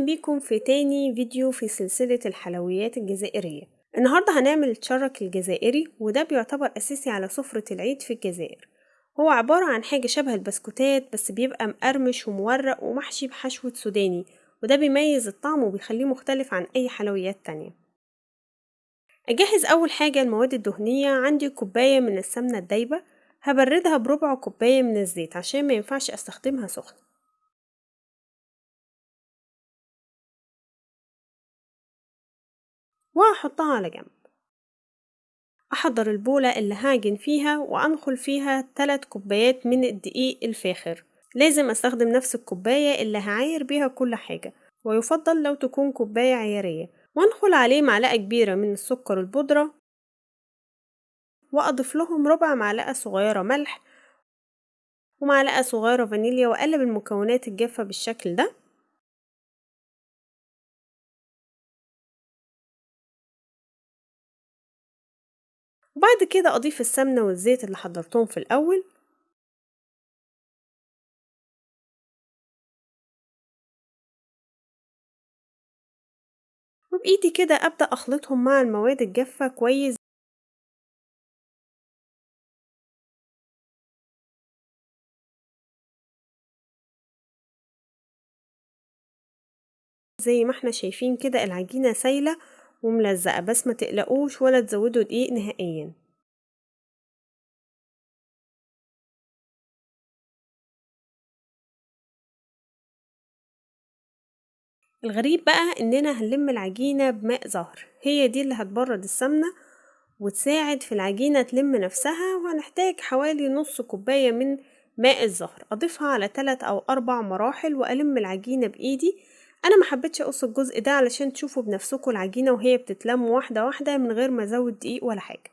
أهلا بيكم في تاني فيديو في سلسلة الحلويات الجزائرية. النهاردة هنعمل الشرك الجزائري وده بيعتبر أساسي على سفرة العيد في الجزائر. هو عبارة عن حاجة شبه البسكوتات بس بيبقى مقرمش ومورق ومحشي بحشوة سوداني وده بيميز الطعم وبيخليه مختلف عن أي حلويات تانية. أجهز أول حاجة المواد الدهنية عندي كوباية من السمنة الدايبة هبردها بربع كوباية من الزيت عشان ما ينفعش أستخدمها سخنة. وهحطها على جنب. أحضر البولة اللي هعجن فيها وأنخل فيها 3 كوبايات من الدقيق الفاخر. لازم أستخدم نفس الكوباية اللي هعاير بيها كل حاجة ويفضل لو تكون كوباية عيارية. وأنخل عليه معلقة كبيرة من السكر البودرة وأضيف لهم ربع معلقة صغيرة ملح ومعلقة صغيرة فانيليا وأقلب المكونات الجافة بالشكل ده. وبعد كده أضيف السمنة والزيت اللي حضرتهم في الأول. وبإيدي كده أبدأ أخلطهم مع المواد الجافة كويس. زي ما إحنا شايفين كده العجينة سايلة وملزقة بس ما تقلقوش ولا تزودوا دقيق نهائيا. الغريب بقى إننا هنلم العجينة بماء زهر هي دي اللي هتبرد السمنة وتساعد في العجينة تلم نفسها وهنحتاج حوالي نص كوباية من ماء الزهر. أضيفها على تلات أو أربع مراحل وألم العجينة بإيدي أنا ما حبيتش اقص الجزء ده علشان تشوفوا بنفسكم العجينة وهي بتتلم واحدة واحدة من غير ما أزود دقيق ولا حاجة.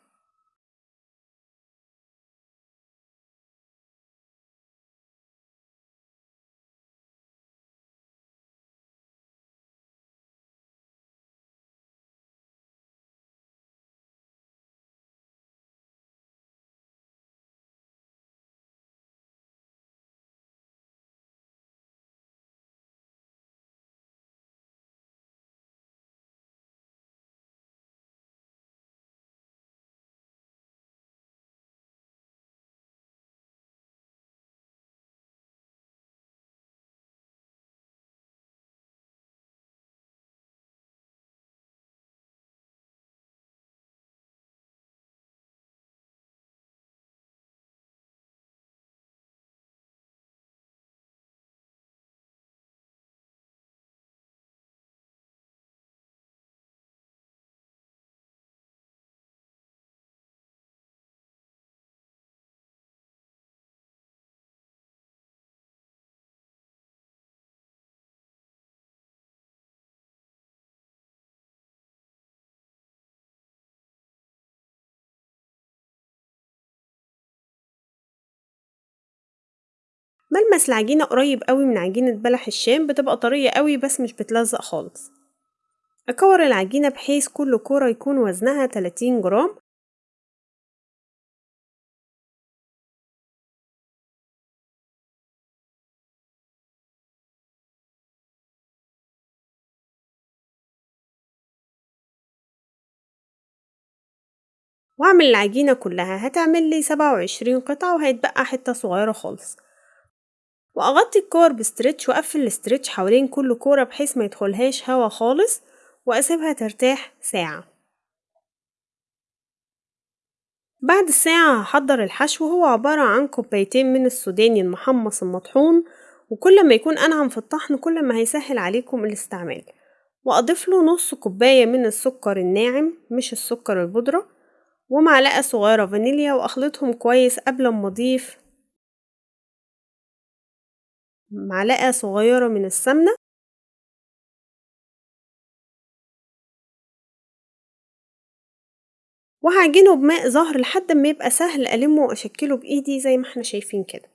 ملمس العجينة قريب قوي من عجينة بلح الشام بتبقى طرية قوي بس مش بتلزق خالص. أكور العجينة بحيث كل كورة يكون وزنها 30 جرام. واعمل العجينة كلها هتعمل لي سبعة وعشرين قطعة وهيتبقى حتة صغيرة خالص. وأغطي الكور ب stretch وأقفل ال stretch حوالين كل كورة بحيث ما يدخلهاش هوا خالص وأسيبها ترتاح ساعة. بعد الساعة هحضر الحشو هو عبارة عن كوبايتين من السوداني المحمص المطحون وكل ما يكون أنعم في الطحن كل ما هيسهل عليكم الاستعمال. وأضيف له نص كوباية من السكر الناعم مش السكر البودرة ومعلقة صغيرة فانيليا وأخلطهم كويس قبل ما أضيف معلقة صغيرة من السمنة. وهعجنه بماء زهر لحد ما يبقى سهل ألمه وأشكله بإيدي زي ما إحنا شايفين كده.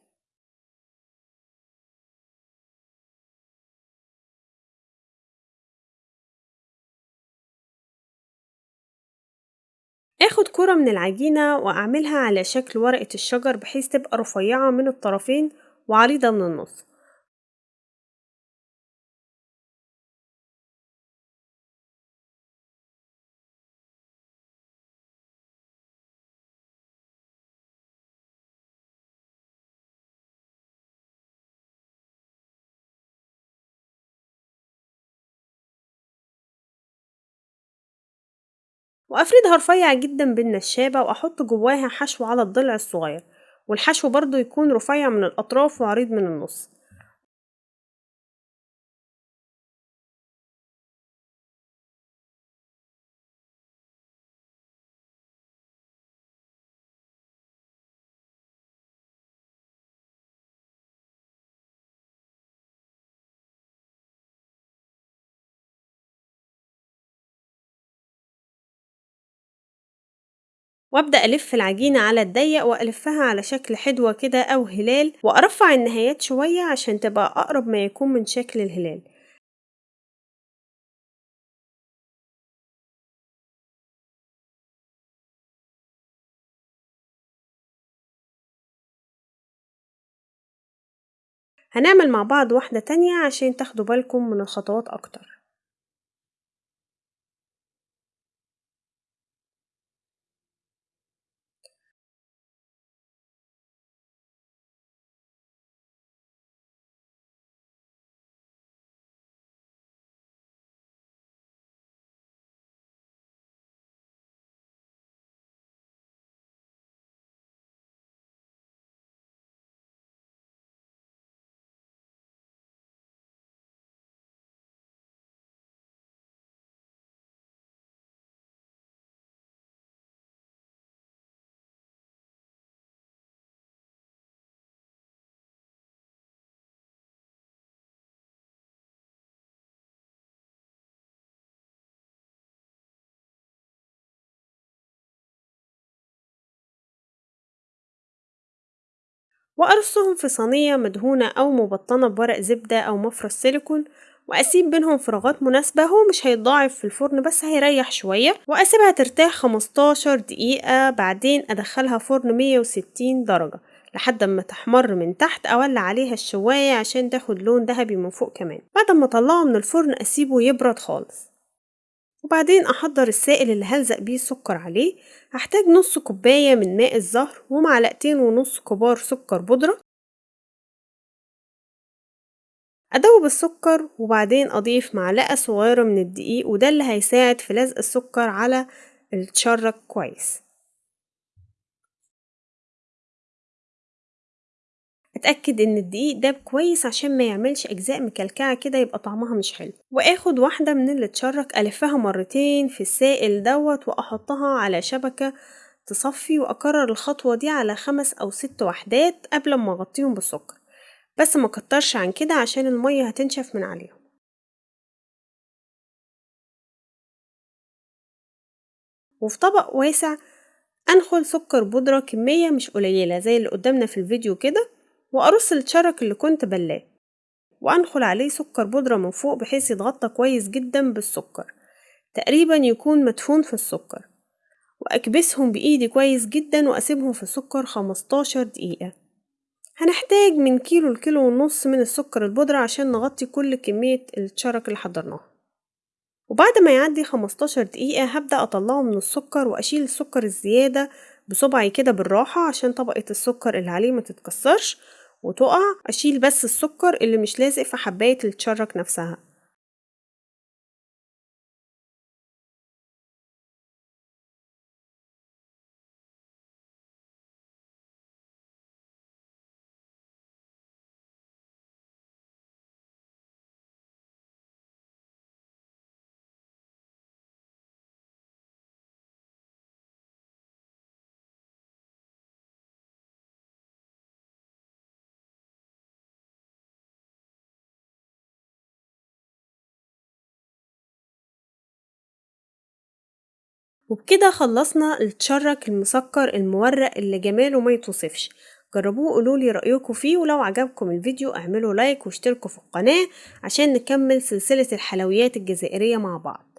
آخد كرة من العجينة وأعملها على شكل ورقة الشجر بحيث تبقى رفيعة من الطرفين وعريضة من النص. وأفردها رفيع جدا بالنشابة وأحط جواها حشو على الضلع الصغير والحشو برضو يكون رفيع من الأطراف وعريض من النص. وابدأ ألف العجينة على الضيق وألفها على شكل حدوة كده أو هلال وأرفع النهايات شوية عشان تبقى أقرب ما يكون من شكل الهلال. هنعمل مع بعض واحدة تانية عشان تاخدوا بالكم من الخطوات أكتر. وأرصهم في صينية مدهونة أو مبطنة بورق زبدة أو مفرش سيليكون وأسيب بينهم فراغات مناسبة. هو مش هيتضاعف في الفرن بس هيريح شوية. وأسيبها ترتاح خمستاشر دقيقة بعدين أدخلها فرن مية وستين درجة لحد ما تحمر من تحت أولع عليها الشواية عشان تاخد لون ذهبي من فوق كمان. بعد ما أطلعه من الفرن أسيبه يبرد خالص. وبعدين أحضر السائل اللي هلزق بيه السكر عليه. هحتاج نص كوباية من ماء الزهر ومعلقتين ونص كبار سكر بودرة. أدوب السكر وبعدين أضيف معلقة صغيرة من الدقيق وده اللي هيساعد في لزق السكر على التشرك كويس. اتاكد إن الدقيق داب كويس عشان ما يعملش أجزاء مكلكعة كده يبقى طعمها مش حلو. وآخد واحدة من اللي اتشرك ألفها مرتين في السائل دوت وأحطها على شبكة تصفي وأكرر الخطوة دي على خمس أو ست وحدات قبل ما أغطيهم بالسكر. بس ما كترش عن كده عشان المية هتنشف من عليهم. وفي طبق واسع أنخل سكر بودرة كمية مش قليلة زي اللي قدامنا في الفيديو كده. وأرص الشرك اللي كنت بلاه وأنخل عليه سكر بودرة من فوق بحيث يتغطى كويس جدا بالسكر تقريبا يكون مدفون في السكر وأكبسهم بإيدي كويس جدا وأسيبهم في السكر خمستاشر دقيقة. هنحتاج من كيلو لكيلو ونص من السكر البودرة عشان نغطي كل كمية الشرك اللي حضرناها. وبعد ما يعدي خمستاشر دقيقة هبدأ أطلعه من السكر وأشيل السكر الزيادة بصبعي كده بالراحة عشان طبقة السكر اللي عليه ما تتكسرش وتقع أشيل بس السكر اللي مش لازق في حباية التشرك نفسها. وبكده خلصنا التشرك المسكر المورق اللي جماله ما يتوصفش. جربوه قولولي رأيكم فيه ولو عجبكم الفيديو اعملوا لايك واشتركوا في القناة عشان نكمل سلسلة الحلويات الجزائرية مع بعض.